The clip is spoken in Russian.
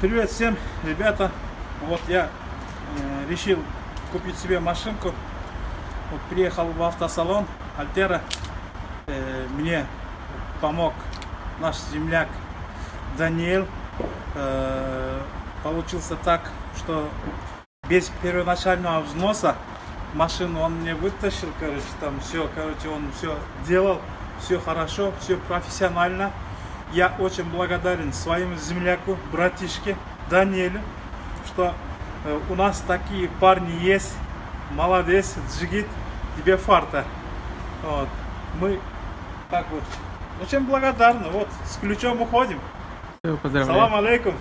Привет всем, ребята. Вот я э, решил купить себе машинку. Вот приехал в автосалон Альтера. Э, мне помог наш земляк Даниэль. Э, получился так, что без первоначального взноса машину он мне вытащил, короче, там все, короче, он все делал, все хорошо, все профессионально. Я очень благодарен своему земляку, братишке Даниэлю, что э, у нас такие парни есть. Молодец, джигит, тебе фарта. Вот. Мы так вот очень благодарны. Вот, с ключом уходим. Все, поздравляю. Салам алейкум.